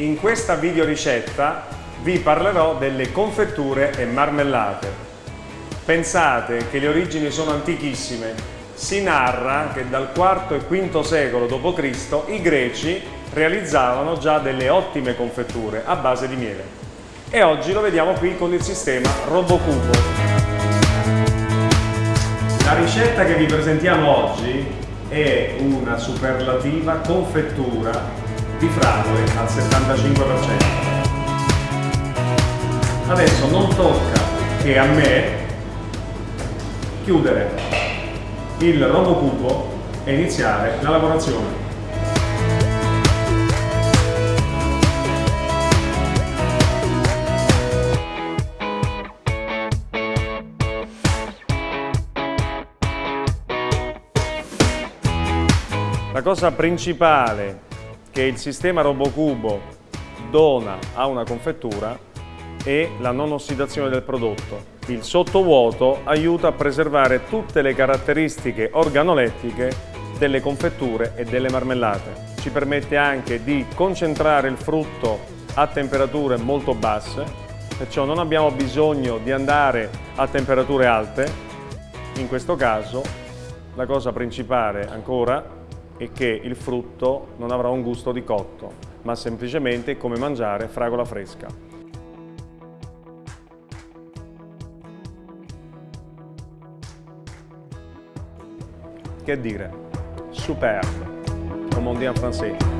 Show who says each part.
Speaker 1: In questa video ricetta vi parlerò delle confetture e marmellate. Pensate che le origini sono antichissime. Si narra che dal IV e V secolo d.C. i greci realizzavano già delle ottime confetture a base di miele. E oggi lo vediamo qui con il sistema RoboCubo. La ricetta che vi presentiamo oggi è una superlativa confettura di fragole al 75%. Adesso non tocca che a me chiudere il robocubo e iniziare la lavorazione. La cosa principale che il sistema RoboCubo dona a una confettura è la non ossidazione del prodotto. Il sottovuoto aiuta a preservare tutte le caratteristiche organolettiche delle confetture e delle marmellate. Ci permette anche di concentrare il frutto a temperature molto basse, perciò non abbiamo bisogno di andare a temperature alte. In questo caso la cosa principale ancora e che il frutto non avrà un gusto di cotto, ma semplicemente come mangiare fragola fresca. Che dire? Superbe, dit en français.